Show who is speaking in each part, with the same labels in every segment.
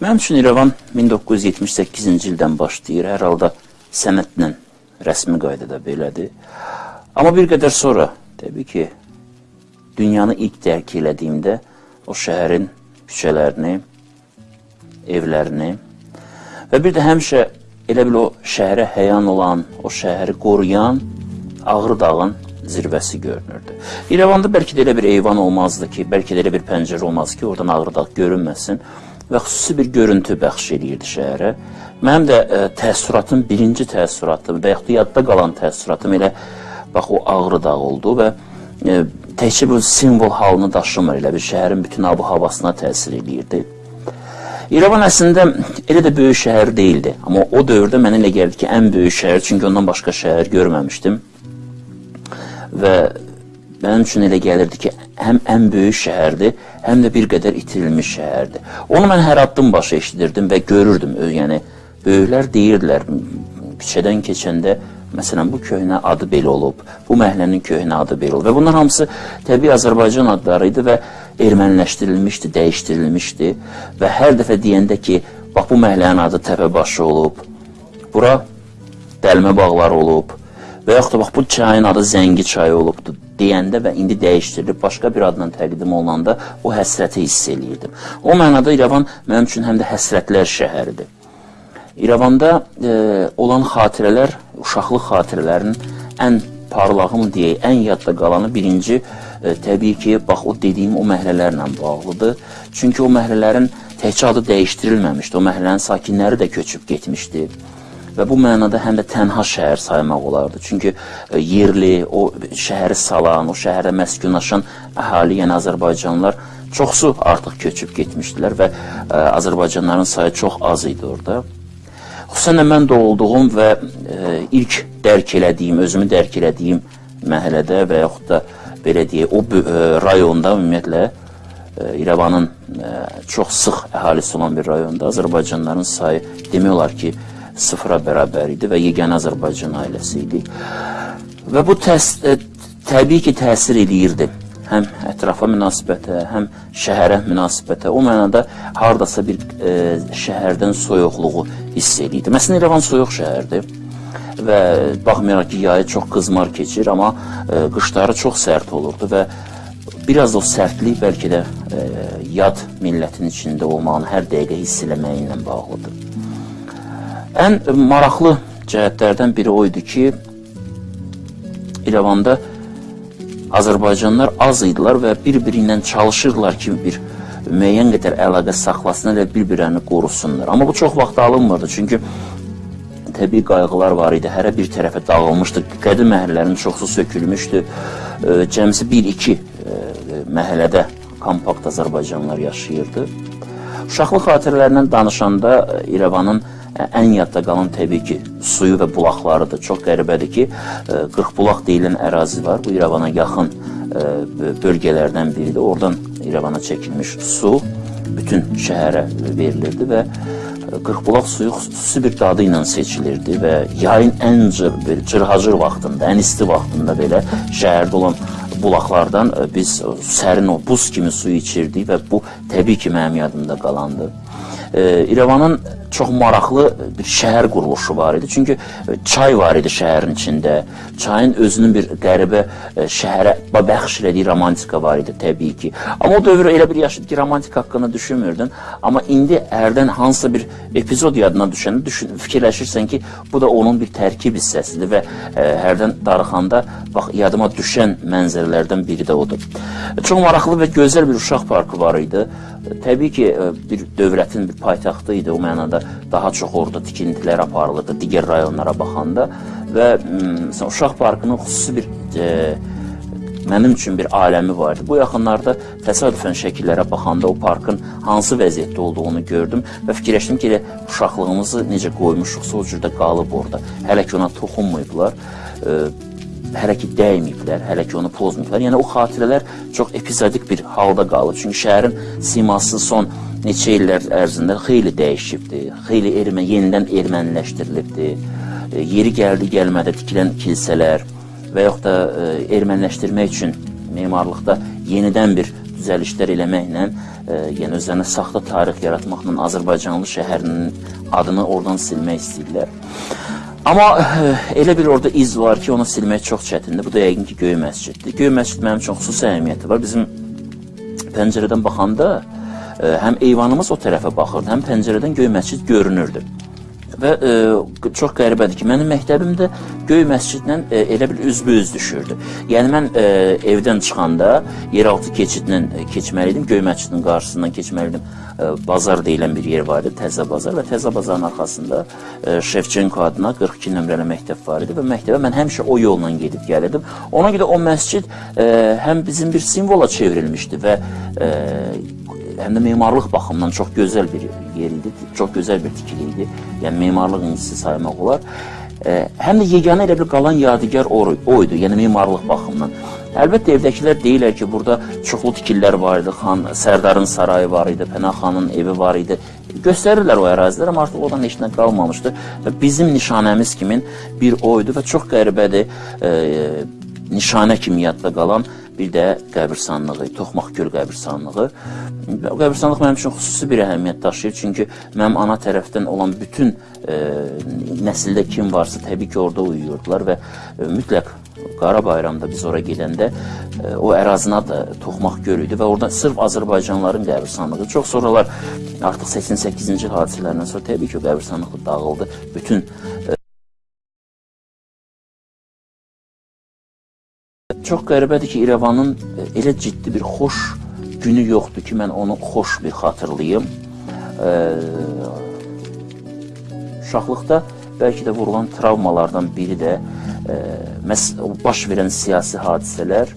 Speaker 1: Mənim üçün İrəvan 1978-ci ildən başlayır. Hər halda sənətlə, rəsmi qaydada belədir. Amma bir qədər sonra, təbii ki, dünyanı ilk dərk elədiyimdə o şəhərin küçələrini, evlərini və bir də həmişə elə bil o şəhərə həyan olan, o şəhəri qoruyan Ağrı dağın zirvəsi görünürdü. İrəvanda bəlkə də elə bir eyvan olmazdı ki, bəlkə də elə bir pəncərə olmazdı ki, oradan Ağrı dağ görünməsin və xüsusi bir görüntü bəxş eləyirdi şəhərə. Mənim də ə, təəssüratım, birinci təəssüratım və yaxud da yadda qalan təəssüratım elə bax o Ağrı dağ oldu və ə, təkcə bu simvol halını daşımır, elə bir şəhərin bütün abu havasına təsir eləyirdi. İrəvan əslində elə də böyük şəhər deyildi, amma o dövrdə mənə elə gəldi ki, ən böyük şəhər, çünki ondan başqa şəhər görməmişdim. Və mənim üçün elə gəlirdi ki, həm ən böyük şəhərdir, həm də bir qədər itirilmiş şəhərdir. Onu mən hər addım başı eşidirdim və görürdüm. Yəni böyüklər deyirdilər, küçədən keçəndə məsələn bu köhnə adı belə olub, bu məhəllənin köhnə adı belə olub və bunlar hamısı təbii Azərbaycan adları idi və erməniləşdirilmişdi, dəyişdirilmişdi və hər dəfə deyəndə ki, bax bu məhəllənin adı Təpəbaşı olub, bura dəlmə bağları olub və yaxud da bax bu çayın adı Zəngi çayı olubdu deyəndə və indi dəyişdirilib başqa bir adla təqdim olunanda o həsrəti hiss eləyirdim. O mənada İrəvan mənim üçün həm də həsrətlər şəhəridir. İrəvanda e, olan xatirələr, uşaqlıq xatirələrinin ən parlağı mı deyək, ən yadda qalanı birinci e, təbii ki, bax o dediyim o məhəllələrlə bağlıdır. Çünki o məhəllələrin təkcə adı dəyişdirilməmişdi. O məhəllənin sakinləri də köçüb getmişdi. Və bu mənada həm də tənha şəhər saymaq olardı. Çünki e, yerli, o şəhəri salan, o şəhərdə məskunlaşan əhali, yəni Azərbaycanlılar çoxsu artıq köçüb getmişdilər və ə, e, Azərbaycanlıların sayı çox az idi orada. Xüsusən də mən doğulduğum və ə, ilk dərk elədiyim, özümü dərk elədiyim məhəllədə və yaxud da belə deyək, o e, rayonda ümumiyyətlə e, İrəvanın e, çox sıx əhalisi olan bir rayonda Azərbaycanlıların sayı demək olar ki, sıfıra bərabər idi və yeganə Azərbaycan ailəsi idi. Və bu təs ə, təbii ki, təsir eləyirdi həm ətrafa münasibətə, həm şəhərə münasibətə. O mənada hardasa bir ə, şəhərdən soyuqluğu hiss eləyirdi. Məsələn, İrəvan soyuq şəhərdir və baxmayaraq ki, yayı çox qızmar keçir, amma e, qışları çox sərt olurdu və biraz o sərtlik bəlkə də e, yad millətin içində olmağını hər dəqiqə hiss eləməyi ilə bağlıdır. Ən maraqlı cəhətlərdən biri o idi ki, İrəvanda Azərbaycanlılar az idilər və bir-biri ilə çalışırlar ki, bir müəyyən qədər əlaqə saxlasınlar və bir-birini qorusunlar. Amma bu çox vaxt alınmırdı, çünki təbii qayğılar var idi. Hərə bir tərəfə dağılmışdı. Qədim məhəllələrin çoxu sökülmüşdü. Cəmsi 1-2 məhəllədə kompakt Azərbaycanlılar yaşayırdı. Uşaqlıq xatirələrindən danışanda İrəvanın ən yadda qalan təbii ki, suyu və bulaqlarıdır. Çox qəribədir ki, 40 bulaq deyilən ərazi var. Bu İrəvana yaxın bölgələrdən biridir. Oradan İrəvana çəkilmiş su bütün şəhərə verilirdi və Qırxbulaq suyu xüsusi bir dadı ilə seçilirdi və yayın ən cır, cırhacır vaxtında, ən isti vaxtında belə şəhərdə olan bulaqlardan biz sərin o buz kimi su içirdik və bu təbii ki, mənim yadımda qalandı. İrəvanın çox maraqlı bir şəhər quruluşu var idi. Çünki e, çay var idi şəhərin içində. Çayın özünün bir qəribə e, şəhərə bəxş elədiyi romantika var idi təbii ki. Amma o dövr elə bir yaşadı ki, romantik haqqında düşünmürdün. Amma indi hərdən hansısa bir epizod yadına düşəndə düşün, fikirləşirsən ki, bu da onun bir tərkib hissəsidir və ə, e, hərdən darıxanda bax yadıma düşən mənzərələrdən biri də odur. Çox maraqlı və gözəl bir uşaq parkı var idi. Təbii ki, bir dövlətin bir paytaxtı idi o mənada daha çox orada tikintilər aparılırdı digər rayonlara baxanda və məsələn uşaq parkının xüsusi bir e, mənim üçün bir aləmi var idi. Bu yaxınlarda təsadüfən şəkillərə baxanda o parkın hansı vəziyyətdə olduğunu gördüm və fikirləşdim ki, elə uşaqlığımızı necə qoymuşuqsa o cürdə qalıb orada. Hələ ki ona toxunmayıblar. E, hələ ki dəyməyiblər, hələ ki onu pozmayıblar. Yəni o xatirələr çox epizodik bir halda qalıb. Çünki şəhərin siması son neçə illər ərzində xeyli dəyişibdi. Xeyli ermə yenidən erməniləşdirilibdi. E, yeri gəldi gəlmədə tikilən kilsələr və yaxud da e, erməniləşdirmək üçün memarlıqda yenidən bir düzəlişlər eləməklə, e, yəni özlərinə saxta tarix yaratmaqla Azərbaycanlı şəhərinin adını oradan silmək istəyirlər. Amma elə bir orada iz var ki, onu silmək çox çətindir. Bu da yəqin ki, Göy məsciddir. Göy məscid mənim üçün xüsusi əhəmiyyəti var. Bizim pəncərədən baxanda həm eyvanımız o tərəfə baxırdı, həm pəncərədən Göy məscid görünürdü. Və e, çox qəribədir ki, mənim məktəbimdə Göy məscidlə e, elə bir üzbüz düşürdü. Yəni mən e, evdən çıxanda yeraltı keçidlə e, keçməliydim, Göy məscidin qarşısından keçməliydim. E, bazar deyilən bir yer var idi, Təzə bazar və Təzə bazarın arxasında e, Şevçenko adına 42 nömrəli məktəb var idi və məktəbə mən həmişə o yolla gedib gəlirdim. Ona görə o məscid e, həm bizim bir simvola çevrilmişdi və e, həm də memarlıq baxımından çox gözəl bir yer idi, çox gözəl bir tikili idi. Yəni memarlıq incisi saymaq olar. Həm də yeganə elə bir qalan yadigar o, o idi, yəni memarlıq baxımından. Əlbəttə evdəkilər deyirlər ki, burada çoxlu tikililər var idi. Xan Sərdarın sarayı var idi, Pənah xanın evi var idi. Göstərirlər o ərazilər, amma artıq oradan heç nə qalmamışdı. Və bizim nişanəmiz kimin bir o idi və çox qəribədir. E, nişanə kimi yadda qalan bir də qəbirstanlığı, Toxmaq göl qəbirstanlığı. Qəbirstanlıq mənim üçün xüsusi bir əhəmiyyət daşıyır, çünki mənim ana tərəfdən olan bütün e, nəsildə kim varsa təbii ki, orada uyuyurdular və e, mütləq Qara bayramda biz ora gedəndə e, o ərazinin adı Toxmaq göl idi və orada sırf Azərbaycanlıların qəbirstanlığı. Çox sonralar artıq 88-ci hadisələrdən sonra təbii ki, o qəbirstanlıq dağıldı. Bütün Çox qəribədir ki, İrəvanın e, elə ciddi bir xoş günü yoxdur ki, mən onu xoş bir xatırlayım. E, uşaqlıqda bəlkə də vurulan travmalardan biri də e, məs baş verən siyasi hadisələr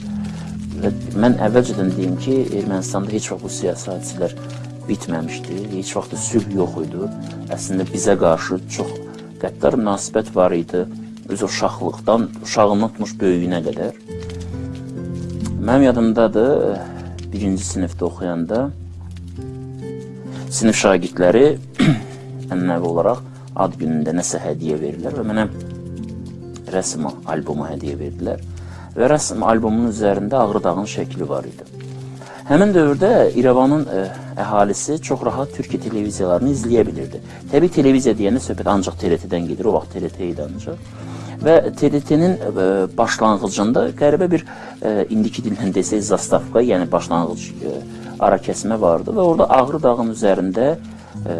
Speaker 1: və mən əvvəlcədən deyim ki, Ermənistanda heç vaxt bu siyasi hadisələr bitməmişdi. Heç vaxt da sülh yox idi. Əslində bizə qarşı çox qəddar münasibət var idi. Öz uşaqlıqdan, uşağından tutmuş böyüyünə qədər. Mənim yadımdadır, birinci sinifdə oxuyanda sinif şagirdləri ənənəvi olaraq ad günündə nəsə hədiyyə verirlər və mənə rəsm albomu hədiyyə verdilər. Və rəsm albomunun üzərində Ağrı dağın şəkli var idi. Həmin dövrdə İrəvanın ə, əhalisi çox rahat Türkiyə televiziyalarını izləyə bilirdi. Təbii televiziya deyəndə söhbət ancaq TRT-dən gedir, o vaxt TRT idi ancaq. Və TDT-nin e, başlanğıcında qəribə bir e, indiki dillə desək zastavka, yəni başlanğıc e, ara kəsmə vardı və orada Ağrı dağının üzərində e,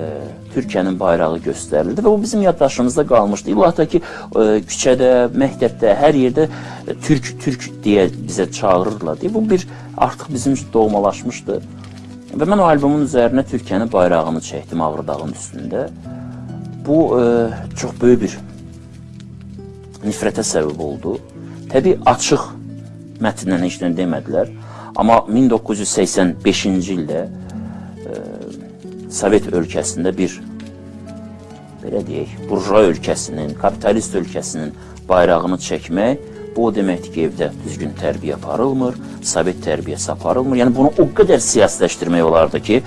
Speaker 1: Türkiyənin bayrağı göstərildi və bu bizim yaddaşımızda qalmışdı. İllah da ki, e, küçədə, məktəbdə, hər yerdə e, Türk, Türk deyə bizə çağırırlar deyə. Bu bir artıq bizim üçün doğmalaşmışdı. Və mən o albomun üzərinə Türkiyənin bayrağını çəkdim Ağrı dağının üstündə. Bu e, çox böyük bir nifrətə səbəb oldu. Təbii açıq mətndən heç nə demədilər. Amma 1985-ci ildə e, Sovet ölkəsində bir belə deyək, burjua ölkəsinin, kapitalist ölkəsinin bayrağını çəkmək bu o deməkdir ki, evdə düzgün tərbiyə aparılmır, Sovet tərbiyəsi aparılmır. Yəni bunu o qədər siyasiləşdirmək olardı ki,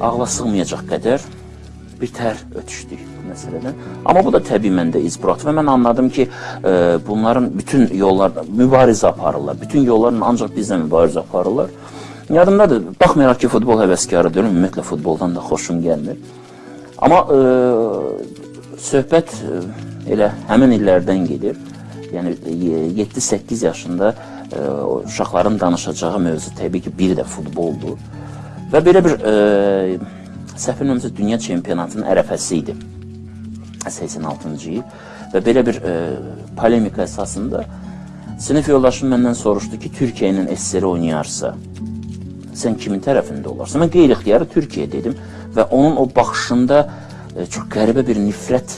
Speaker 1: ağla sığmayacaq qədər bir tər ötüşdük məsələdən. Amma bu da təbii məndə iz buraxdı və mən anladım ki, e, bunların bütün yollarda mübarizə aparırlar. Bütün yollarla ancaq bizlə mübarizə aparırlar. Yadımdadır, baxmayaraq ki, futbol həvəskarı deyiləm, ümumiyyətlə futboldan da xoşum gəlmir. Amma e, söhbət e, elə həmin illərdən gedir. Yəni 7-8 e, yaşında e, uşaqların danışacağı mövzu təbii ki, bir də futboldur. Və belə bir e, səhv bilmirəmsə dünya çempionatının ərəfəsi idi. 86-cı il və belə bir e, polemika əsasında sinif yoldaşım məndən soruşdu ki, Türkiyə ilə SSR oynayarsa, sən kimin tərəfində olarsan? Mən qeyri-ixtiyarı Türkiyə dedim və onun o baxışında e, çox qəribə bir nifrət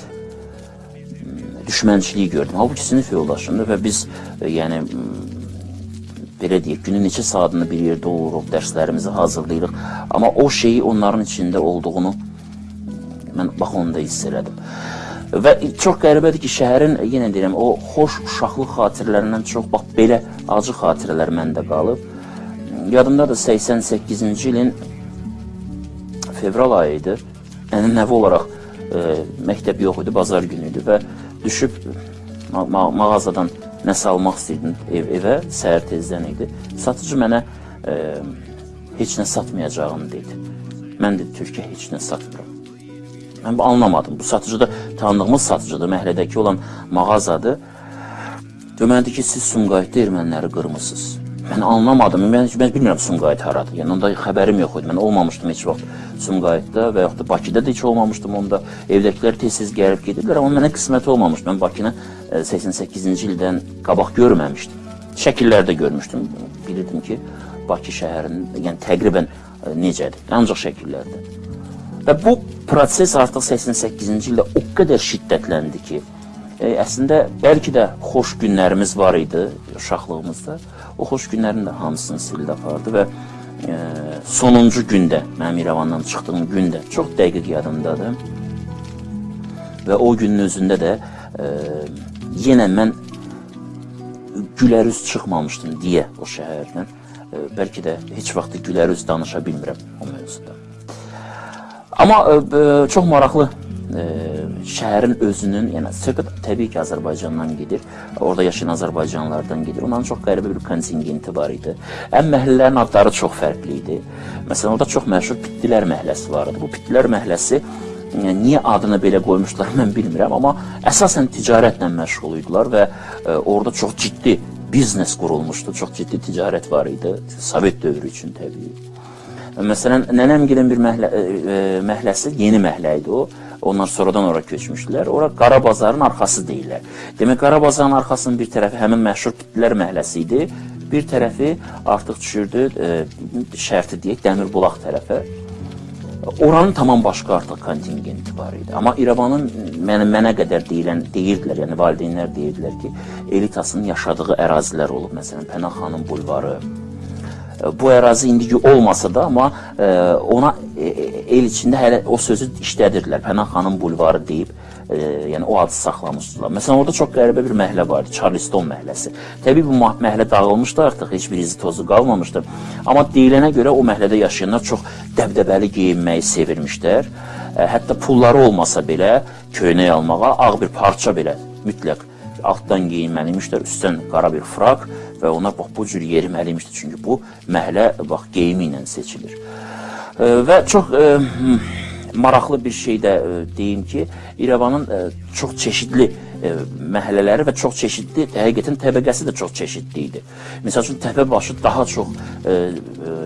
Speaker 1: düşmənçiliyi gördüm. Halbuki sinif yoldaşımdır və biz e, yəni belə deyək, günün neçə saatını bir yerdə oluruq, dərslərimizi hazırlayırıq. Amma o şeyi onların içində olduğunu mən bax onda hiss elədim. Və çox qəribədir ki, şəhərin yenə deyirəm, o xoş uşaqlıq xatirələrindən çox bax belə acı xatirələr məndə qalıb. Yadımdadır 88-ci ilin fevral ayı idi. Yəni nəvi olaraq e, məktəb yox idi, bazar günü idi və düşüb ma ma mağazadan nəsə almaq istəyirdim ev evə, səhər tezdən idi. Satıcı mənə e, heç nə satmayacağını dedi. Mən də Türkiyə heç nə satmıram. Mən bu anlamadım. Bu satıcı da tanıdığımız satıcıdır, Məhlədəki olan mağazadır. Demədi ki, siz Sumqayıtda erməniləri qırmısınız. Mən anlamadım. Mən, mən bilmirəm Sumqayıt haradır. Yəni onda xəbərim yox idi. Mən olmamışdım heç vaxt Sumqayıtda və yaxud da Bakıda da heç olmamışdım onda. Evdəkilər tez-tez gəlib gedirlər, amma mənə qismət olmamışdı. Mən Bakını 88-ci e, ildən qabaq görməmişdim. Şəkillərdə görmüşdüm. Bilirdim ki, Bakı şəhərinin, yəni təqribən e, necədir? Ancaq şəkillərdə. Və bu proses artıq 88-ci ildə o qədər şiddətləndi ki, e, əslində bəlkə də xoş günlərimiz var idi uşaqlığımızda. O xoş günlərin də hamısını sildi apardı və e, sonuncu gündə, mənim İrəvandan çıxdığım gündə çox dəqiq yadımdadır. Və o günün özündə də e, yenə mən gülərüz çıxmamışdım deyə o şəhərdən. E, bəlkə də heç vaxt gülərüz danışa bilmirəm o mövzuda. Amma ə, e, ə, çox maraqlı ə, e, şəhərin özünün, yəni söhbət təbii ki, Azərbaycandan gedir. Orada yaşayan Azərbaycanlılardan gedir. Onların çox qəribə bir kontingenti var idi. Ən məhəllələrin adları çox fərqli idi. Məsələn, orada çox məşhur Pittilər məhəlləsi var idi. Bu Pittilər məhəlləsi yəni, niyə adını belə qoymuşlar mən bilmirəm, amma əsasən ticarətlə məşğul idilər və ə, e, orada çox ciddi biznes qurulmuşdu. Çox ciddi ticarət var idi. Sovet dövrü üçün təbii. Məsələn, nənəmgilin bir məhlə, ə, e, e, məhləsi yeni məhlə idi o. Onlar sonradan ora köçmüşdülər. Ora Qara bazarın arxası deyirlər. Demək Qara bazarın arxasının bir tərəfi həmin məşhur Pittilər məhəlləsi idi. Bir tərəfi artıq düşürdü ə, e, şərti deyək Dəmir bulaq tərəfə. Oranın tamam başqa artıq kontingenti var idi. Amma İrəvanın mənə, mənə qədər deyilən, deyirdilər, yəni valideynlər deyirdilər ki, elitasının yaşadığı ərazilər olub. Məsələn, Pənah xanım bulvarı, bu ərazi indiki olmasa da, amma e, ona ə, e, el içində hələ o sözü işlədirdilər. Pənah xanım bulvarı deyib, e, yəni o adı saxlamışdılar. Məsələn, orada çox qəribə bir məhəllə var idi, Charleston məhəlləsi. Təbii bu məhəllə dağılmışdı artıq, heç bir izi tozu qalmamışdı. Amma deyilənə görə o məhəllədə yaşayanlar çox dəbdəbəli geyinməyi sevirmişlər. Ə, hətta pulları olmasa belə köynək almağa ağ bir parça belə mütləq altdan geyinməliymişlər, üstdən qara bir frak və onlar bax bu cür yeriməliymişdi. Çünki bu məhlə bax geyimi ilə seçilir. E, və çox e, maraqlı bir şey də e, deyim ki, İrəvanın e, çox çeşidli e, məhəllələri və çox çeşidli, həqiqətən təbəqəsi də çox çeşidli idi. Məsəl üçün Təpəbaşı daha çox e, e,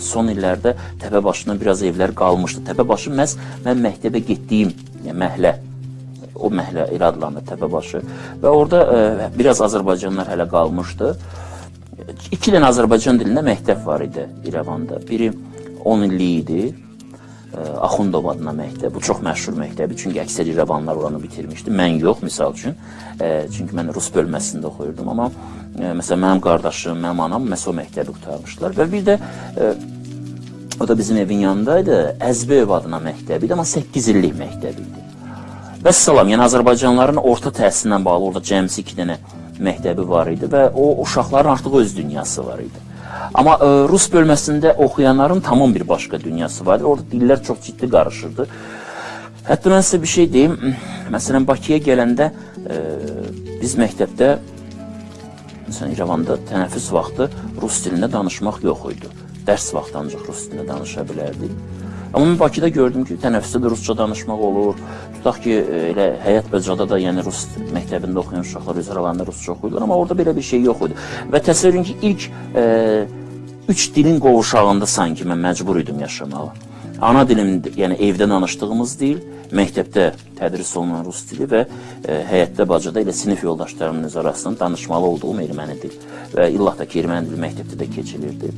Speaker 1: son illərdə Təpəbaşından biraz evlər qalmışdı. Təpəbaşı məhz mən məktəbə getdiyim yəni məhlə o məhlə elə adlanır Təpəbaşı və orada ə, e, biraz Azərbaycanlılar hələ qalmışdı. İki dənə Azərbaycan dilində məktəb var idi İrəvanda. Biri 10 illik idi. E, Axundov adına məktəb. Bu çox məşhur məktəbdir. Çünki əksər İrəvanlılar oranı bitirmişdi. Mən yox, misal üçün. E, çünki mən rus bölməsində oxuyurdum, amma məsələn mənim qardaşım, mənim anam məsə o məktəbi qurtarmışdılar və bir də o da bizim evin yanındaydı. Əzbəyev adına məktəbi idi, amma 8 illik məktəbi idi. Və salam, yəni Azərbaycanlıların orta təhsilindən bağlı orada cəmsi iki dənə məktəbi var idi və o uşaqların artıq öz dünyası var idi. Amma ə, e, rus bölməsində oxuyanların tamam bir başqa dünyası var idi. Orada dillər çox ciddi qarışırdı. Hətta mən sizə bir şey deyim. Məsələn, Bakıya gələndə ə, e, biz məktəbdə məsələn İrəvanda tənəffüs vaxtı rus dilində danışmaq yox idi. Dərs vaxtı ancaq rus dilində danışa bilərdik. Amma mən Bakıda gördüm ki, tənəffüsdə rusca danışmaq olur. Tutaq ki, elə həyat bəcada da, yəni rus məktəbində oxuyan uşaqlar öz aralarında rusca oxuyurlar, amma orada belə bir şey yox idi. Və təsəvvür edin ki, ilk e, üç dilin qovuşağında sanki mən məcbur idim yaşamağa. Ana dilim, yəni evdə danışdığımız dil, məktəbdə tədris olunan rus dili və e, həyətdə bacada elə sinif yoldaşlarımın öz arasında danışmalı olduğum erməni dil və illah da ki, erməni dili məktəbdə də keçilirdi.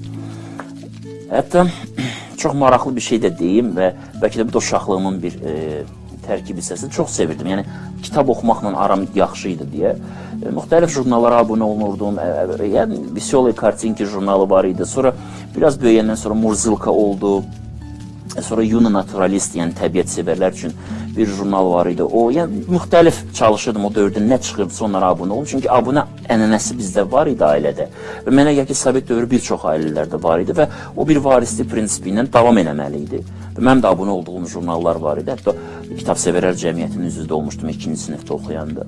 Speaker 1: Hətta çox maraqlı bir şey də deyim və bəlkə də bu da uşaqlığımın bir e, tərkib hissəsi. Çox sevirdim. Yəni kitab oxumaqla aram yaxşı idi deyə e, müxtəlif jurnallara abunə olunurdum. E, e, yəni Veselые kartinki jurnalı var idi. Sonra biraz böyüyəndən sonra Murzilka oldu. E, sonra Yuna Naturalist, yəni təbiət sevərlər üçün bir jurnal var idi. O, yəni müxtəlif çalışırdım o dövrdə nə çıxırdı onlara abunə olum. Çünki abunə ənənəsi bizdə var idi ailədə. Və mənə gəlir ki, Sovet dövrü bir çox ailələrdə var idi və o bir varislik prinsipi ilə davam eləməli idi. Və mənim də abunə olduğum jurnallar var idi. Hətta Kitab Sevərlər Cəmiyyətinin üzvü olmuşdum 2-ci sinifdə oxuyanda.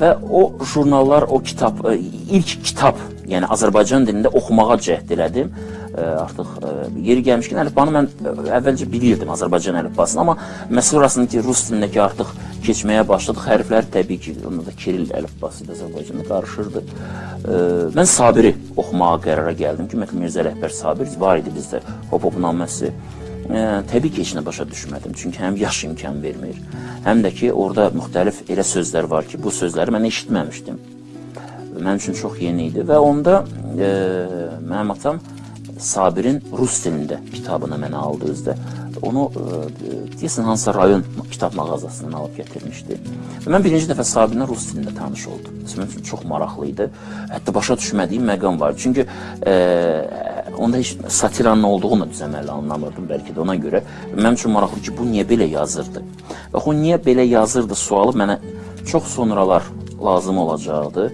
Speaker 1: Və o jurnallar, o kitab, ilk kitab, yəni Azərbaycan dilində oxumağa cəhd elədim artıq yeri gəlmişkən əlifbanı mən əvvəlcə bilirdim Azərbaycan əlifbasını, amma məsələ orasında ki, rus dilindəki artıq keçməyə başladıq. Hərflər təbii ki, onda da Kiril əlifbası ilə Azərbaycanda qarışırdı. Mən Sabiri oxumağa qərara gəldim ki, Mətl Mirzə Rəhbər Sabir var idi bizdə Hop-Hop naməsi. Təbii ki, heç nə başa düşmədim. Çünki həm yaş imkan vermir, həm də ki, orada müxtəlif elə sözlər var ki, bu sözləri mən eşitməmişdim. Mənim üçün çox yeni idi və onda e, mənim atam Sabirin rus dilində kitabını mənə aldı özdə. Onu e, deyəsən hansısa rayon kitab mağazasından alıb gətirmişdi. Və mən birinci dəfə Sabirlə rus dilində tanış oldum. Mənim üçün çox maraqlı idi. Hətta başa düşmədiyim məqam var. Çünki e, onda heç satiranın olduğunu düzəməli anlamırdım bəlkə də ona görə. Mənim üçün maraqlı ki, bu niyə belə yazırdı? Və o niyə belə yazırdı sualı mənə çox sonralar lazım olacaqdı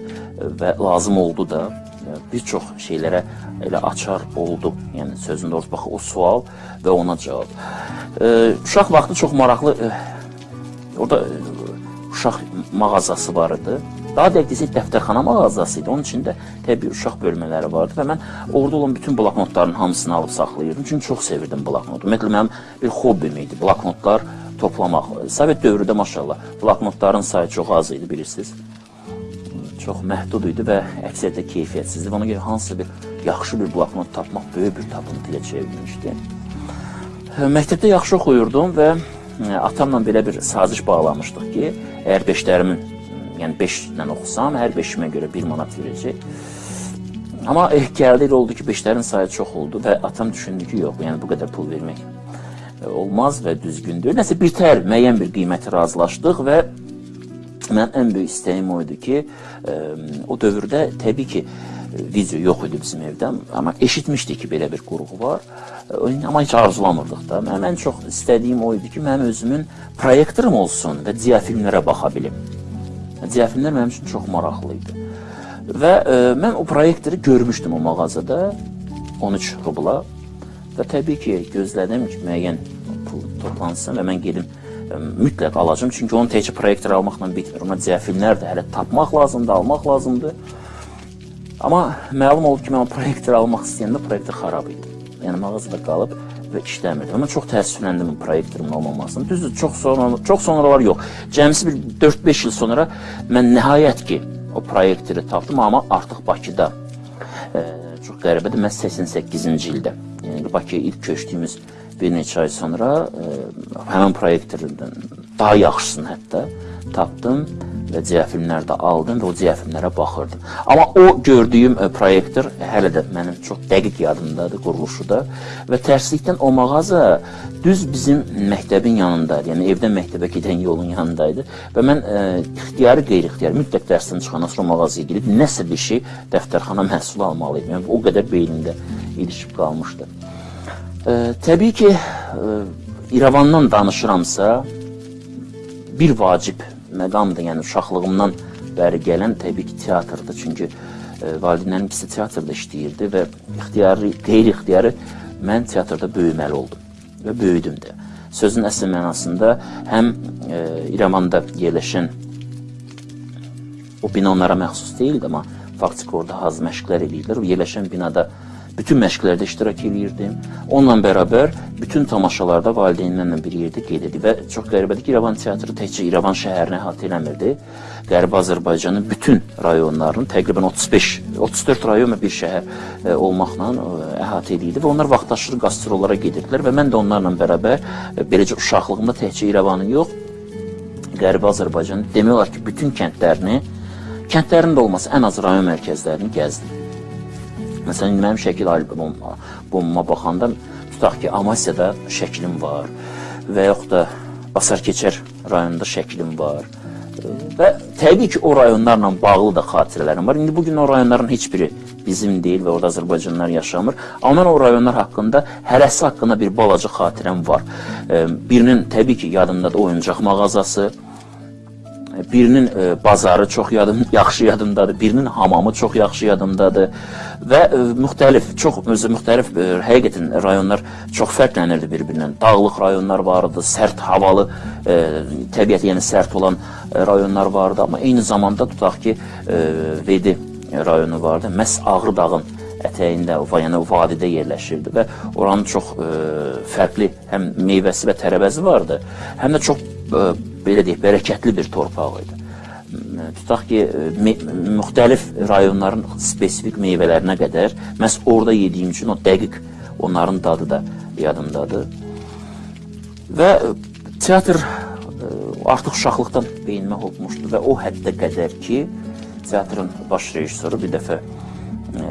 Speaker 1: və lazım oldu da bir çox şeylərə elə açar oldu. Yəni sözün doğrusu bax o sual və ona cavab. E, uşaq vaxtı çox maraqlı e, orada e, uşaq mağazası var idi. Daha dəqiq desək dəftərxana mağazası idi. Onun içində təbii uşaq bölmələri vardı və mən orada olan bütün bloknotların hamısını alıb saxlayırdım. Çünki çox sevirdim bloknotu. Ümumiyyətlə mənim bir hobbim idi bloknotlar toplamaq. Sovet dövründə maşallah bloknotların sayı çox az idi bilirsiniz çox məhdud idi və əksəriyyətlə keyfiyyətsizdi. Ona görə hansısa bir yaxşı bir bloknot tapmaq böyük bir tapıntı ilə çevrilmişdi. Məktəbdə yaxşı oxuyurdum və atamla belə bir saziş bağlamışdıq ki, əgər beşlərimin, yəni 5 ilə oxusam, hər 5-imə görə 1 manat verəcək. Amma eh, gəldi elə oldu ki, beşlərin sayı çox oldu və atam düşündü ki, yox, yəni bu qədər pul vermək olmaz və düzgündür. Nəsə bir tər, müəyyən bir qiyməti razılaşdıq və Mənim ən böyük istəyim o idi ki, ə, o dövrdə təbii ki, video yox idi bizim evdə, amma eşitmişdik ki, belə bir qurğu var. Amma heç arzulamırdıq da. Mənim ən çox istədiyim o idi ki, mənim özümün proyektorum olsun və diafilmlərə baxa bilim. Diafilmlər mənim üçün çox maraqlı idi. Və ə, mən o proyektoru görmüşdüm o mağazada 13 rubla və təbii ki, gözlədim ki, müəyyən pul toplansın və mən gedim mütləq alacam. Çünki onun təkcə proyektor almaqla bitmir. Ona diafilmlər də hələ tapmaq lazımdır, almaq lazımdır. Amma məlum oldu ki, mən proyektor almaq istəyəndə proyektor xarab idi. Yəni mağazada qalıb və işləmirdi. Mən çox təəssüfləndim proyektorumun olmamasına. Düzdür, çox sonra çox sonralar yox. Cəmisi bir 4-5 il sonra mən nəhayət ki o proyektoru tapdım, amma artıq Bakıda. E, çox qəribədir. Mən 88-ci ildə, yəni Bakıya ilk köçdüyümüz bir neçə ay sonra ə, e, həmin proyektordan daha yaxşısını hətta tapdım və ciyafilmlər də aldım və o ciyafilmlərə baxırdım. Amma o gördüyüm ə, e, proyektor hələ də mənim çox dəqiq yadımdadır quruluşu da və tərslikdən o mağaza düz bizim məktəbin yanındaydı. Yəni evdən məktəbə gedən yolun yanındaydı və mən ə, e, ixtiyari qeyri-ixtiyari mütləq dərsdən çıxandan sonra mağazaya gedib nəsə bir şey dəftərxana məhsulu almalıydım. Yəni o qədər beynimdə ilişib qalmışdı. E, təbii ki, e, İrəvandan danışıramsa, bir vacib məqamdır, yəni uşaqlığımdan bəri gələn təbii ki, teatrdır. Çünki e, valideynlərim ikisi teatrda işləyirdi və ixtiyari, qeyri-ixtiyari mən teatrda böyüməli oldum və böyüdüm də. Sözün əsl mənasında həm e, İrəvanda yerləşən o bina onlara məxsus deyildi, amma faktiki orada haz məşqlər. O yerləşən binada bütün məşqlərdə iştirak edirdim. Onunla bərabər bütün tamaşalarda valideynlərlə bir yerdə qeyd edirdi və çox qəribədir ki, İrəvan teatrı təkcə İrəvan şəhərini əhatə eləmirdi. Qərbi Azərbaycanın bütün rayonlarını təqribən 35 34 rayon və bir şəhər e, olmaqla e, əhatə edirdi və onlar vaxtaşırı qastrollara gedirdilər və mən də onlarla bərabər e, beləcə uşaqlığımda təkcə İrəvanı yox, Qərbi Azərbaycanın demək olar ki, bütün kəndlərini, kəndlərin də olması ən az rayon mərkəzlərini gəzdim. Məsələn, mənim şəkil albomuma, albomuma baxanda tutaq ki, Amasyada şəklim var və yaxud da Basar Keçər rayonunda şəklim var. Və təbii ki, o rayonlarla bağlı da xatirələrim var. İndi bugün o rayonların heç biri bizim deyil və orada Azərbaycanlılar yaşamır. Amma mən o rayonlar haqqında hərəsi haqqında bir balaca xatirəm var. Birinin təbii ki, yadımdadır oyuncaq mağazası, birinin e, bazarı çox yadım, yaxşı yadımdadır, birinin hamamı çox yaxşı yadımdadır və e, müxtəlif, çox özü müxtəlif e, həqiqətən rayonlar çox fərqlənirdi bir-birindən. Dağlıq rayonlar vardı, sərt havalı, təbiəti yəni sərt olan rayonlar vardı, amma eyni zamanda tutaq ki, Vedi rayonu vardı. Məhz Ağrı dağın ətəyində, yəni vadidə yerləşirdi və oranın çox e, fərqli həm meyvəsi və tərəvəzi vardı, həm də çox belə deyək, bərəkətli bir torpaq idi. Tutaq ki, müxtəlif rayonların spesifik meyvələrinə qədər məhz orada yediyim üçün o dəqiq onların dadı da yadımdadır. Və teatr artıq uşaqlıqdan beynimə hopmuşdu və o həddə qədər ki, teatrın baş rejissoru bir dəfə e,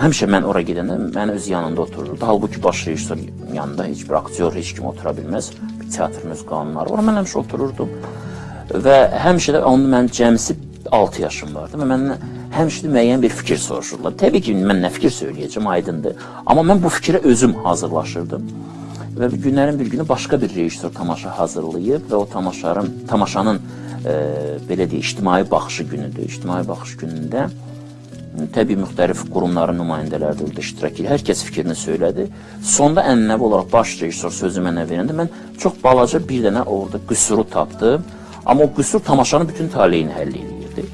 Speaker 1: həmişə mən ora gedəndə məni öz yanında otururdu. Halbuki baş rejissor yanında heç bir aktyor, heç kim otura bilməz. Bir teatrın öz qanunları var. Mən həmişə otururdum. Və həmişə də onun mən cəmsi 6 yaşım vardı və məndən həmişə müəyyən bir fikir soruşurlar. Təbii ki, mən nə fikir söyləyəcəm, aydındır. Amma mən bu fikrə özüm hazırlaşırdım. Və günlərin bir günü başqa bir rejissor tamaşa hazırlayıb və o tamaşanın tamaşanın e, belə deyək, ictimai baxışı günüdür. İctimai baxış günündə təbii müxtəlif qurumların nümayəndələri də orada iştirak edir. Hər kəs fikrini söylədi. Sonda ənənəvi olaraq baş rejissor sözü mənə verəndə mən çox balaca bir dənə orada qüsuru tapdım. Amma o qüsur tamaşanın bütün taleyini həll edirdi.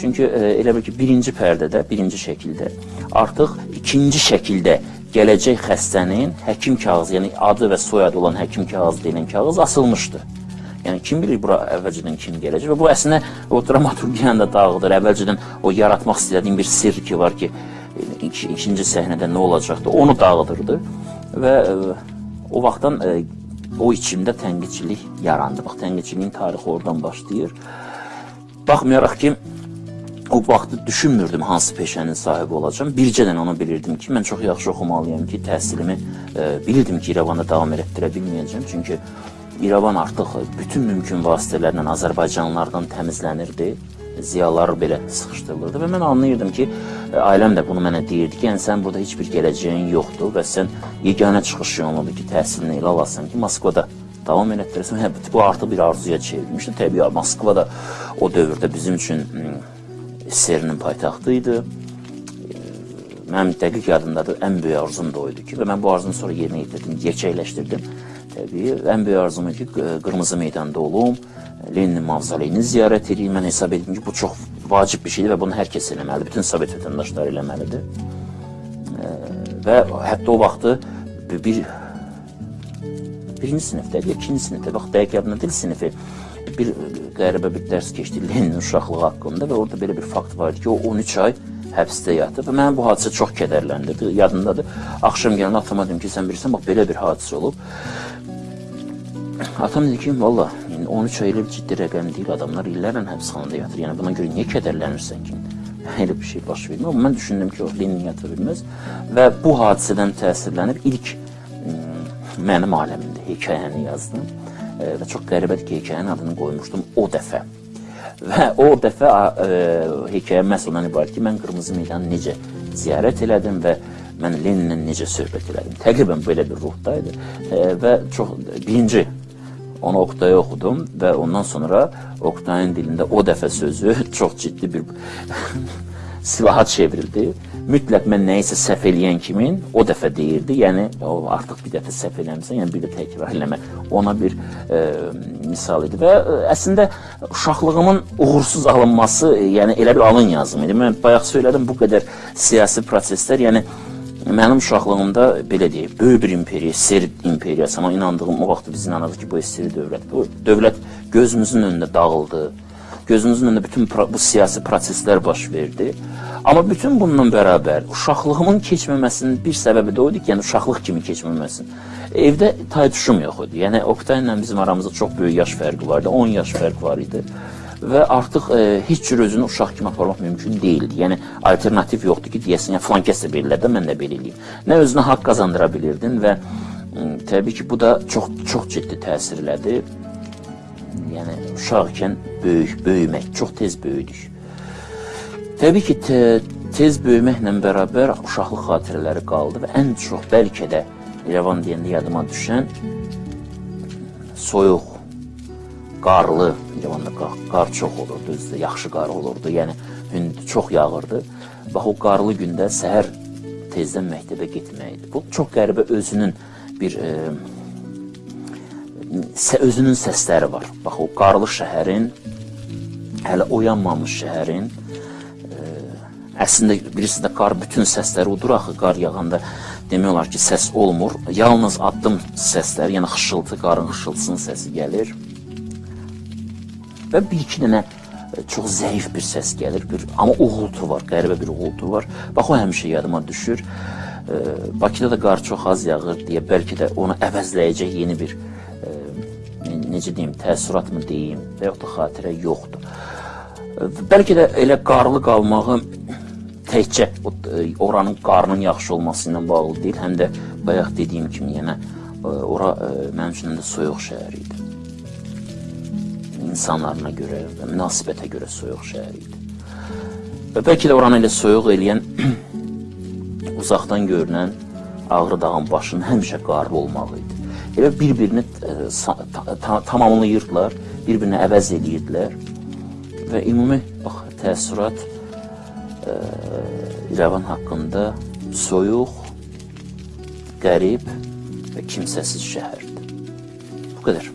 Speaker 1: Çünki e, elə bil ki, birinci pərdədə, birinci şəkildə artıq ikinci şəkildə gələcək xəstənin həkim kağızı, yəni adı və soyadı olan həkim kağızı deyilən kağız asılmışdı. Yəni kim bilir bura əvvəlcədən kim gələcək və bu əslində o dramaturgiyanı da dağıdır. Əvvəlcədən o yaratmaq istədiyim bir sirr ki var ki, ik ikinci səhnədə nə olacaqdı, onu dağıdırdı və ə, o vaxtdan ə, o içimdə tənqidçilik yarandı. Bax, tənqidçiliyin tarixi oradan başlayır. Baxmayaraq ki, o vaxtı düşünmürdüm hansı peşənin sahibi olacağam. Bircədən onu bilirdim ki, mən çox yaxşı oxumalıyam ki, təhsilimi ə, bilirdim ki, İrəvanda davam etdirə bilməyəcəm. Çünki İrəvan artıq bütün mümkün vasitələrlə Azərbaycanlılardan təmizlənirdi. Ziyalar belə sıxışdırılırdı və mən anlayırdım ki, ailəm də bunu mənə deyirdi ki, yəni sən burada heç bir gələcəyin yoxdur və sən yeganə çıxış yolunudur ki, təhsilini elə alasan ki, Moskvada davam elətdirəsən. Hə, bu artıq bir arzuya çevrilmişdi. Təbii Moskva da o dövrdə bizim üçün SSR-nin paytaxtı idi. Mənim dəqiq yadımdadır, ən böyük arzum da o idi ki, və mən bu arzunu sonra yerinə yetirdim, gerçəkləşdirdim. Təbii, ən böyük arzum ki, Qırmızı meydanda olum, Lenin mavzoleyini ziyarət edeyim. Mən hesab etdim ki, bu çox vacib bir şeydir və bunu hər kəs eləməlidir, bütün Sovet vətəndaşları eləməlidir. Və hətta o vaxtı bir birinci sinifdə, ikinci sinifdə, bax dəqiq yadımda deyil sinifi, bir qəribə bir dərs keçdi Lenin uşaqlığı haqqında və orada belə bir fakt var idi ki, o 13 ay həbsdə yatıb və məni bu hadisə çox kədərləndirdi. Yadımdadır. Axşam gələndə atama dedim ki, sən bilirsən, bax belə bir hadisə olub. Atam dedi ki, valla yəni 13 ay elə bir ciddi rəqəm deyil, adamlar illərlə həbsxanada yatır. Yəni buna görə niyə kədərlənirsən ki? Elə bir şey baş vermir. Amma mən düşündüm ki, o Lenin yata bilməz və bu hadisədən təsirlənib ilk mənim aləmimdə hekayəni yazdım e, və çox qəribədir ki, hekayənin adını qoymuşdum o dəfə. Və o dəfə e, hekayə məhz ondan ibarət ki, mən Qırmızı meydanı necə ziyarət elədim və mən Leninlə necə söhbət elədim. Təqribən belə bir ruhda idi e, və çox birinci Onu Oktay'a oxudum və ondan sonra Oktayın dilində o dəfə sözü çox ciddi bir silaha çevrildi. Mütləq mən nəyisə səhv eləyən kimin o dəfə deyirdi. Yəni artıq bir dəfə səhv eləmisən, yəni bir də təkrar eləmə. Ona bir e, misal idi və e, əslində uşaqlığımın uğursuz alınması, yəni elə bir alın yazımı idi. Mən bayaq söylədim bu qədər siyasi proseslər, yəni Mənim uşaqlığımda belə deyək, böyük bir imperiya, SSR imperiyası, amma inandığım o vaxt biz inanırdıq ki, bu SSR dövlət. Bu dövlət gözümüzün önündə dağıldı. Gözümüzün önündə bütün bu siyasi proseslər baş verdi. Amma bütün bununla bərabər uşaqlığımın keçməməsinin bir səbəbi də o idi ki, yəni uşaqlıq kimi keçməməsin. Evdə taytuşum yox idi. Yəni Oktay ilə bizim aramızda çox böyük yaş fərqi vardı. 10 yaş fərq var idi və artıq e, heç cür özünü uşaq kimi aparmaq mümkün deyildi. Yəni alternativ yoxdur ki, deyəsən, yəni filan kəs də belə də mən də belə eləyim. Nə özünə haqq qazandıra bilirdin və təbii ki, bu da çox çox ciddi təsir elədi. Yəni uşaq ikən böyük, böyümək, çox tez böyüdük. Təbii ki, te tez böyüməklə bərabər uşaqlıq xatirələri qaldı və ən çox bəlkə də İrəvan deyəndə yadıma düşən soyuq, qarlı, İrəvanda qar, qar çox olurdu, özdə yaxşı qar olurdu. Yəni hünd çox yağırdı. Bax o qarlı gündə səhər tezdən məktəbə getməkdir. Bu çox qəribə özünün bir e, özünün səsləri var. Bax o qarlı şəhərin hələ oyanmamış şəhərin e, əslində bilirsiniz də qar bütün səsləri udur axı qar yağanda demək olar ki səs olmur. Yalnız addım səsləri, yəni xışıltı, qarın xışıltısının səsi gəlir. Və bir iki dənə e, çox zəif bir səs gəlir, bir amma uğultu var, qəribə bir uğultu var. Bax o həmişə yadıma düşür. E, Bakıda da qar çox az yağır deyə bəlkə də onu əvəzləyəcək yeni bir e, ne- necə deyim, təəssürat mı deyim, və yaxud da xatirə yoxdur. E, Bəlkə də elə qarlı qalmağı təkcə e, oranın qarının yaxşı olması ilə bağlı deyil, həm də bayaq dediyim kimi yenə e, ora e, mənim üçün də soyuq şəhər idi insanlarına görə və münasibətə görə soyuq şəhər idi. Və bəlkə də oranı elə soyuq eləyən uzaqdan görünən Ağrı dağın başının həmişə qarlı olmağı idi. Elə bir-birini e, ta- ta- tamamlayırdılar, bir-birini əvəz eləyirdilər və ümumi bax təəssürat e, İrəvan haqqında soyuq, qərib və kimsəsiz şəhərdir. Bu qədər.